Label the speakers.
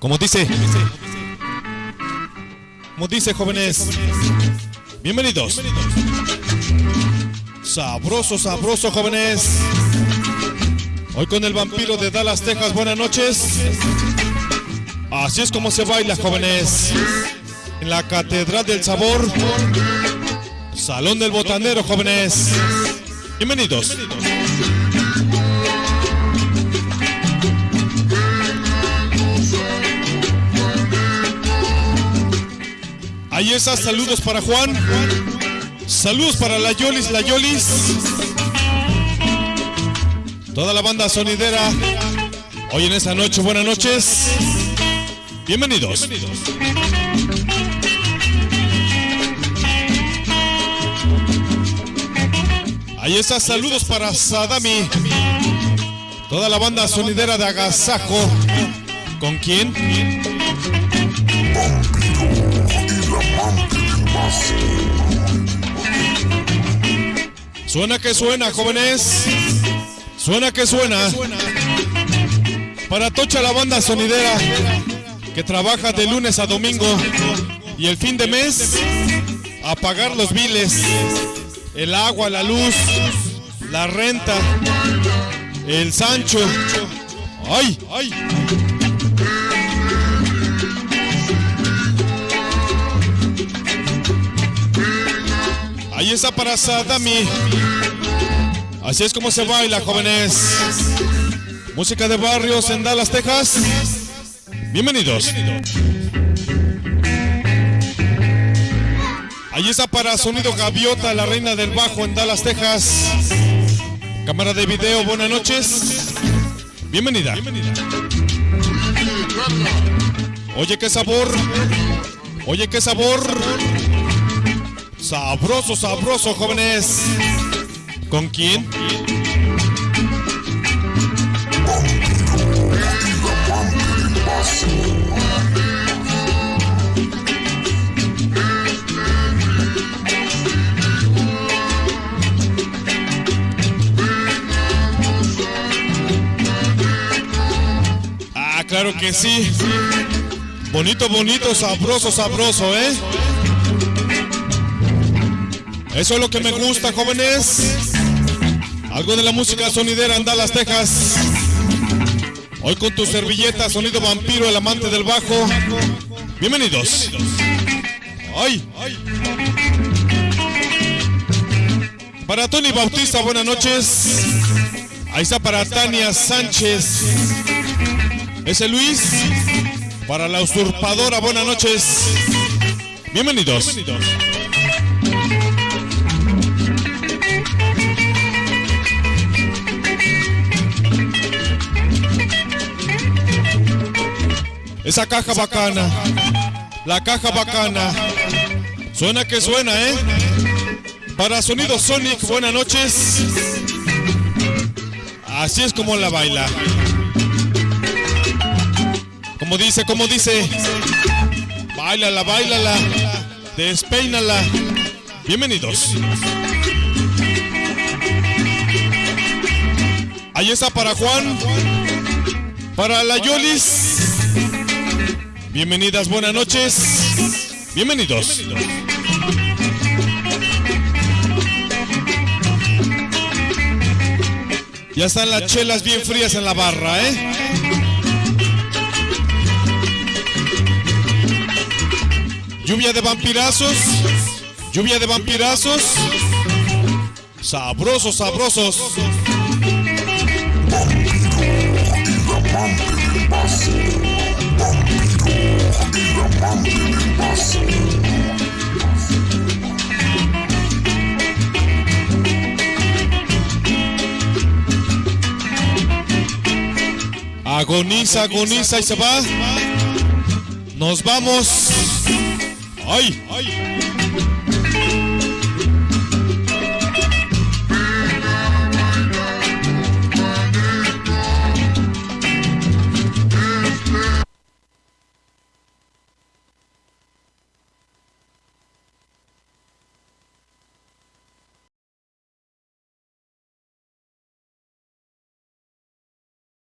Speaker 1: Como dice, como dice jóvenes, bienvenidos. Sabroso, sabroso jóvenes. Hoy con el vampiro de Dallas, Texas, buenas noches. Así es como se baila jóvenes. En la Catedral del Sabor. Salón del Botanero jóvenes. Bienvenidos. Ahí está, saludos para Juan. Saludos para la Yolis, la Yolis. Toda la banda sonidera. Hoy en esta noche, buenas noches. Bienvenidos. Ahí está, saludos para Sadami. Toda la banda sonidera de Agasajo. ¿Con quién? Suena que suena, jóvenes. Suena que suena. Para Tocha la banda sonidera que trabaja de lunes a domingo y el fin de mes a pagar los biles, el agua, la luz, la renta, el Sancho. ¡Ay! ¡Ay! Ahí está para Sadami. Así es como se baila, jóvenes. Música de barrios en Dallas, Texas. Bienvenidos. Ahí está para Sonido Gaviota, la reina del bajo en Dallas, Texas. Cámara de video, buenas noches. Bienvenida. Oye, qué sabor. Oye, qué sabor. Sabroso, sabroso, jóvenes. ¿Con quién? Ah, claro que sí. Bonito, bonito, sabroso, sabroso, ¿eh? Eso es lo que me gusta, jóvenes. Algo de la música sonidera en Dallas, Texas. Hoy con tu servilleta, sonido vampiro, el amante del bajo. Bienvenidos. Ay. Para Tony Bautista, buenas noches. Ahí está para Tania Sánchez. Ese Luis. Para la usurpadora, buenas noches. Bienvenidos. Esa caja bacana. La caja bacana. Suena que suena, ¿eh? Para Sonido Sonic, buenas noches. Así es como la baila. Como dice, como dice. Bailala, bailala. Despeínala. Bienvenidos. Ahí está para Juan. Para la Yolis. Bienvenidas, buenas noches. Bienvenidos. Ya están las chelas bien frías en la barra, ¿eh? Lluvia de vampirazos. Lluvia de vampirazos. Sabrosos, sabrosos. Agoniza, agoniza y se va. Nos vamos. ¡Ay! ¡Ay!